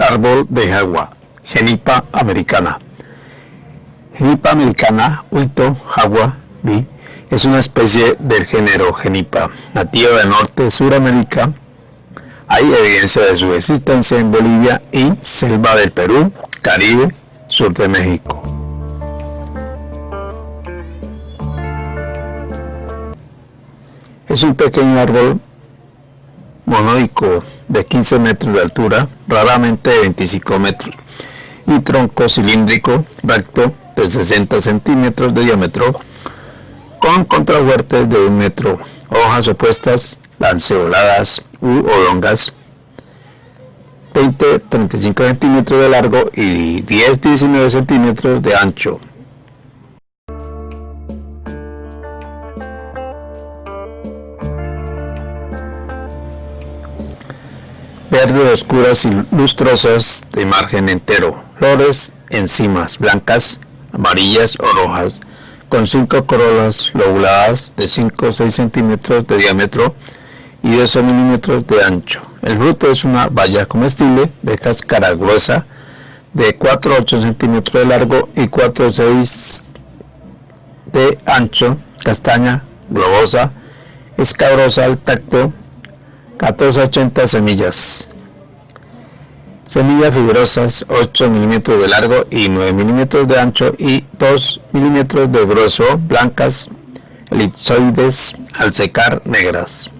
árbol de agua, Genipa americana. Genipa americana, Ulto Jagua B, es una especie del género Genipa, nativa de Norte Suramérica. Hay evidencia de su existencia en Bolivia y selva del Perú, Caribe, sur de México. Es un pequeño árbol monoico de 15 metros de altura, raramente de 25 metros, y tronco cilíndrico recto de 60 centímetros de diámetro, con contrafuertes de un metro, hojas opuestas, lanceoladas u oblongas, 20-35 centímetros de largo y 10-19 centímetros de ancho. Verde oscuras y lustrosas de margen entero, flores encimas blancas, amarillas o rojas, con cinco corolas lobuladas de 5 o 6 centímetros de diámetro y 12 milímetros de ancho. El fruto es una baya comestible de cáscara gruesa de 4 a 8 centímetros de largo y 4 o 6 de ancho, castaña, globosa, escabrosa al tacto, 1480 semillas. Semillas fibrosas 8 milímetros de largo y 9 milímetros de ancho y 2 milímetros de grueso, blancas, elipsoides, al secar negras.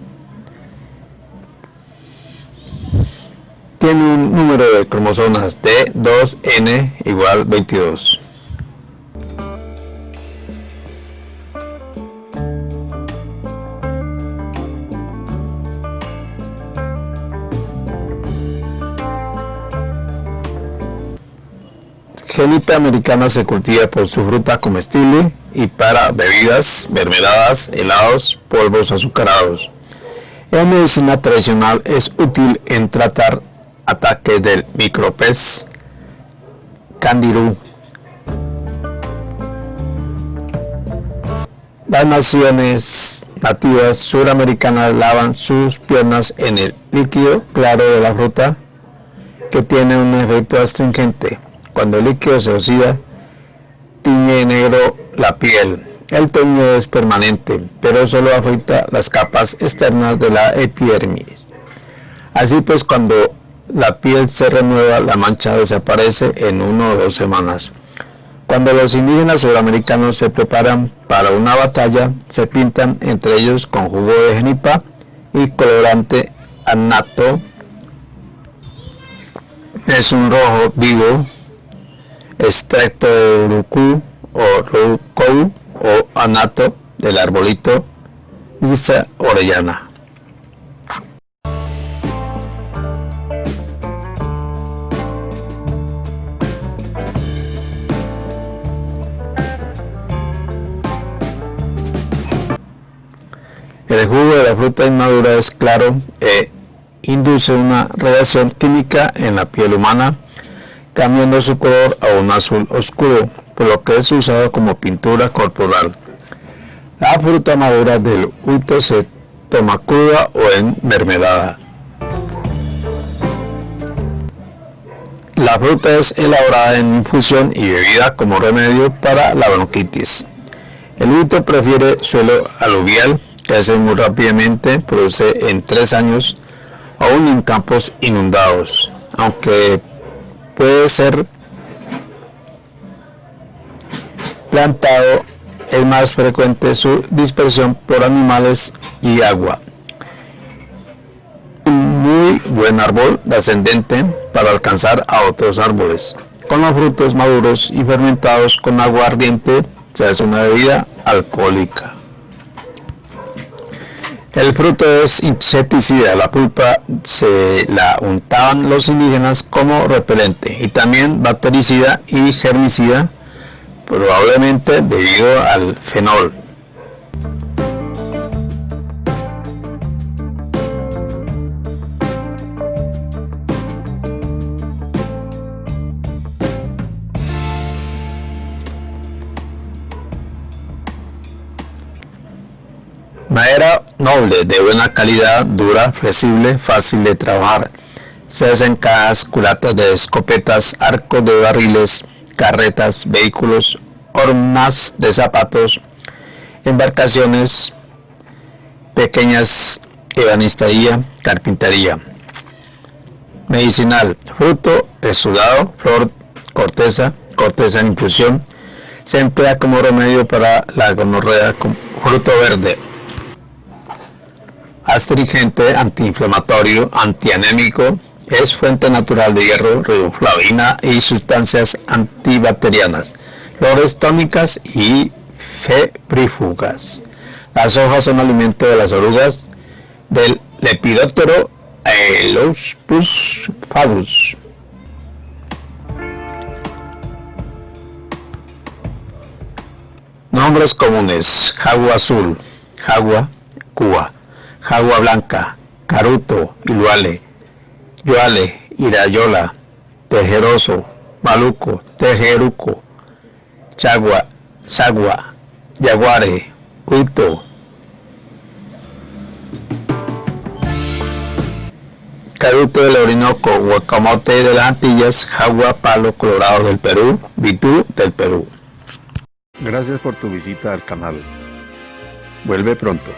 Tiene un número de cromosomas de 2N igual 22. Genipa americana se cultiva por su fruta comestible y para bebidas, mermeladas, helados, polvos azucarados. En medicina tradicional es útil en tratar ataques del micropez candirú. Las naciones nativas suramericanas lavan sus piernas en el líquido claro de la fruta que tiene un efecto astringente. Cuando el líquido se oxida, tiñe negro la piel. El teño es permanente, pero solo afecta las capas externas de la epidermis. Así pues, cuando la piel se renueva, la mancha desaparece en una o dos semanas. Cuando los indígenas suramericanos se preparan para una batalla, se pintan entre ellos con jugo de genipa y colorante anato. Es un rojo vivo extracto de urucú o rucou o anato del arbolito Isa orellana. El jugo de la fruta inmadura es claro e induce una reacción química en la piel humana cambiando su color a un azul oscuro, por lo que es usado como pintura corporal. La fruta madura del ulto se toma cruda o en mermelada. La fruta es elaborada en infusión y bebida como remedio para la bronquitis. El ulto prefiere suelo aluvial, crece muy rápidamente, produce en tres años, aún en campos inundados, aunque puede ser plantado es más frecuente su dispersión por animales y agua. Un muy buen árbol ascendente para alcanzar a otros árboles. Con los frutos maduros y fermentados con agua ardiente se hace una bebida alcohólica. El fruto es insecticida, la pulpa se la untaban los indígenas como repelente y también bactericida y germicida, probablemente debido al fenol. Madera noble, de buena calidad, dura, flexible, fácil de trabajar. Se hacen cajas, culatas de escopetas, arcos de barriles, carretas, vehículos, hornas de zapatos, embarcaciones, pequeñas ebanistería, carpintería. Medicinal, fruto, exudado, flor, corteza, corteza en infusión. Se emplea como remedio para la gonorrea con fruto verde astringente, antiinflamatorio, antianémico, es fuente natural de hierro, riboflavina y sustancias antibacterianas, flores tónicas y febrífugas. Las hojas son alimento de las orugas del Lepidoptero Elospus fadus. Nombres comunes: jagua azul, jagua, cuba Jagua Blanca, Caruto, Iluale, Yuale, Irayola, Tejeroso, Maluco, Tejeruco, Chagua, Sagua, Yaguare, Huito, Caruto del Orinoco, Guacamote de las Antillas, Jagua, Palo Colorado del Perú, Vitú del Perú. Gracias por tu visita al canal. Vuelve pronto.